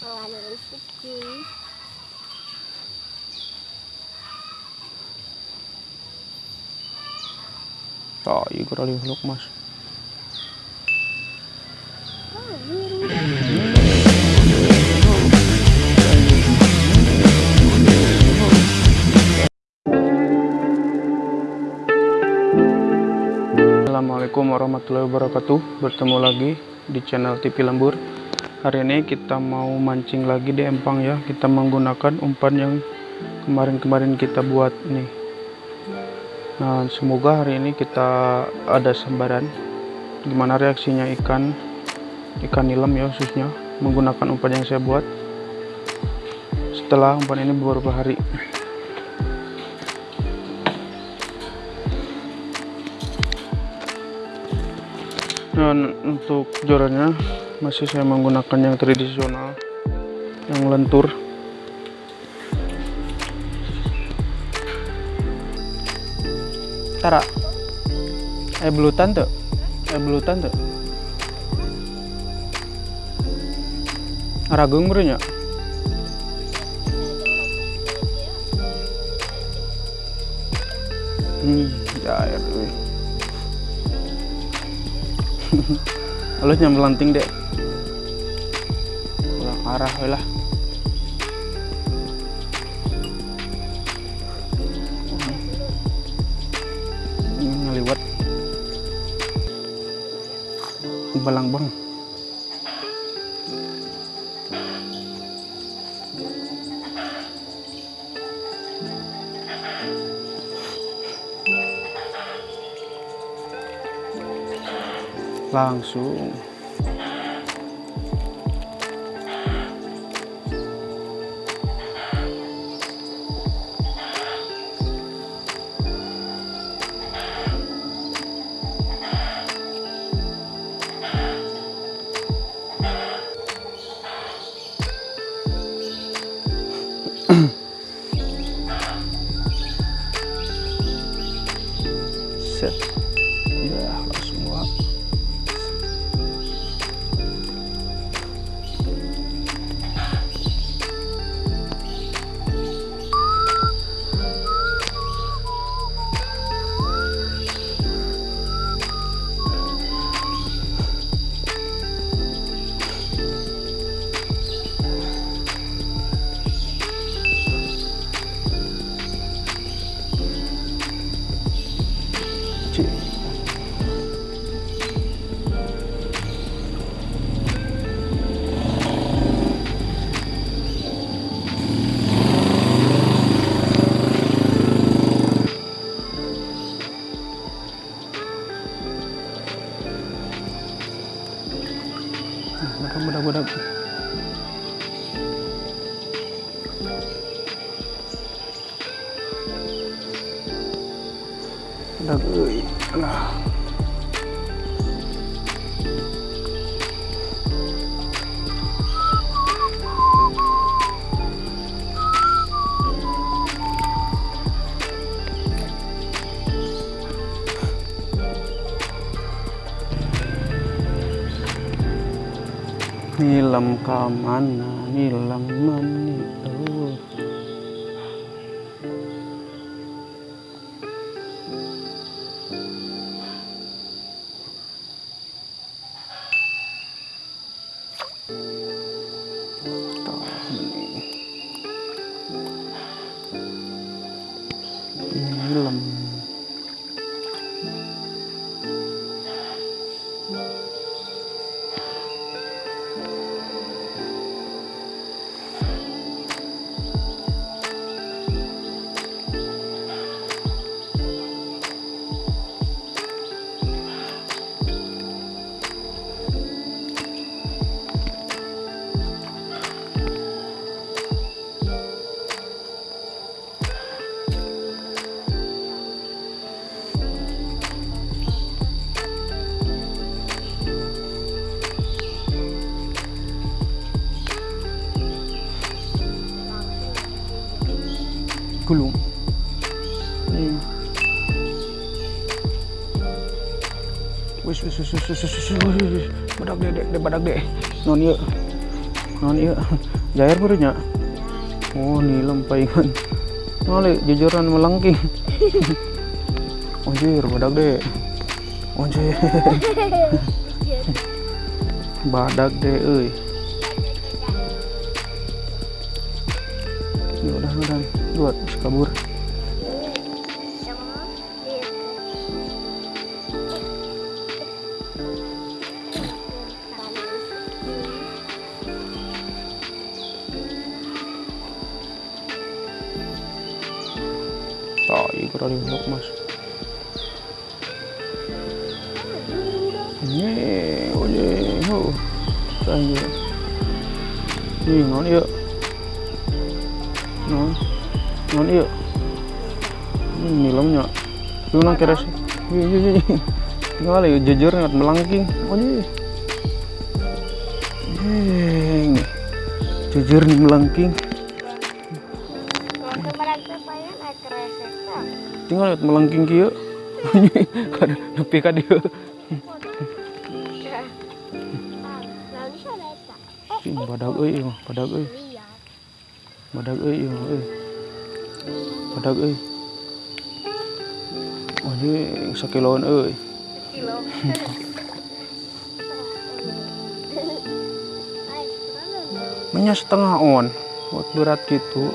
Wala rezeki. Oh, iya lihat mas. Oh. Assalamualaikum warahmatullahi wabarakatuh Bertemu lagi di channel TV Lembur Hari ini kita mau mancing lagi di empang ya. Kita menggunakan umpan yang kemarin-kemarin kita buat nih. Nah semoga hari ini kita ada sambaran. Gimana reaksinya ikan? Ikan nilam ya khususnya. Menggunakan umpan yang saya buat. Setelah umpan ini beberapa hari Dan untuk jorannya masih saya menggunakan yang tradisional, yang lentur. Tara, eh belutan tuh, eh belutan tuh. Ragung berenya. Hmm, jair. weh. Halus nyam dek. Kurang arah lah. Ngeliwat. Balang bang. Langsung. Budak, euy. Alah. Nilam ka mana, nilam mani. Wis wis wis wis wis wis. Badak dek dek dek badak dek. Non ieu. non iya jair baru nya oh nilem paingan Ngali jujuran melengking Anjir, badak deh Anjir Badak deh, euy Ya udah, udah Buat, kabur Tai, luk mas. Ini, oye, oh Saya Ini, non iya Non Non iya Ini nilamnya Yung nang sih. Iya, iya, iya Tinggal ya, jujur ngat melangking Oye Jeng Jujur nih melangking tinggal melengking kieu kada nepi ka. Ih, badag euy mah, badag euy badag euy mah euy badag euy oh ini sakiloan euy Kilo. Ay, mana? Nya setengah on buat berat gitu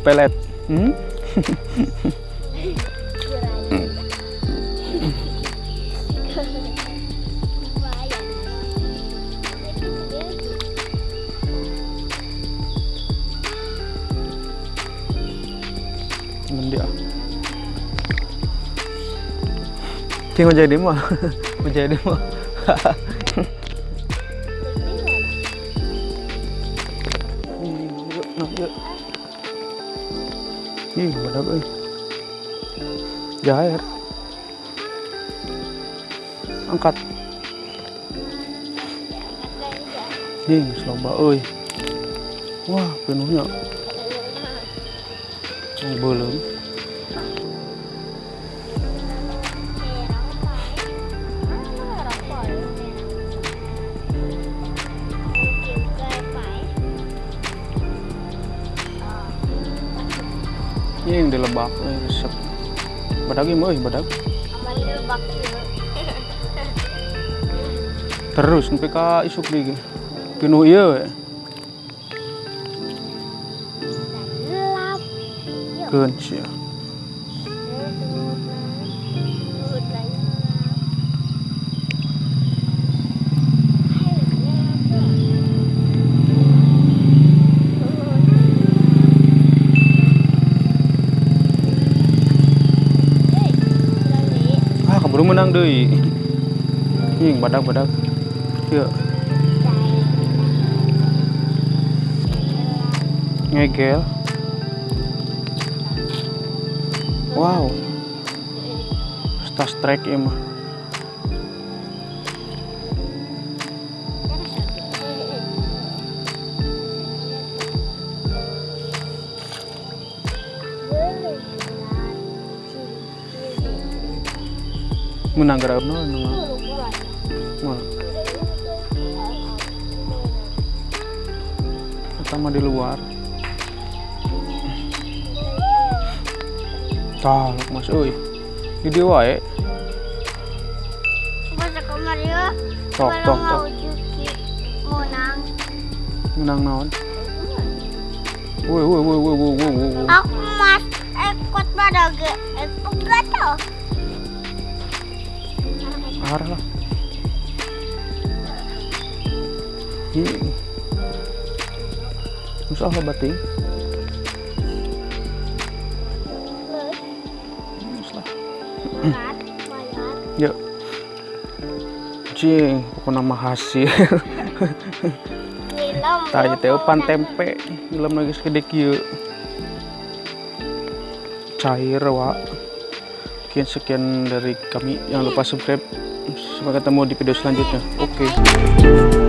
pelet hmm? Ngendi ah. Tinggal jadi mah. Mau jadi mah. Ih, badak euy. Jair. Angkat. Ih, loba euy. Wah, penuhnya. Belum. Ini yang dilebak, eh, resep. Badak ini euy, badak. Terus sampai ka isuk lagi. Pinuh iya we. Menang deui. Ih, badak-badak. Iya, ngegel. Wow, Star Trek ya mah. Menang gara apa? Menang. Mana? Pertama di luar. Tah, Mas. Di dia wae. Kemarin Tok, tok, tok. Menang naon? Woi, woi, woi, woi, woi, woi. Aku mas ekot badag ekot gato. Arah lah. Ih. Usaha bating. Berat, bayar. Yuk. Cing, pokoknya mah hasil. Tanya teh pan tempe, ngilam lagi segede kieu. Cair wa. Sekian sekian dari kami. Jangan lupa subscribe. Sampai ketemu di video selanjutnya. Oke.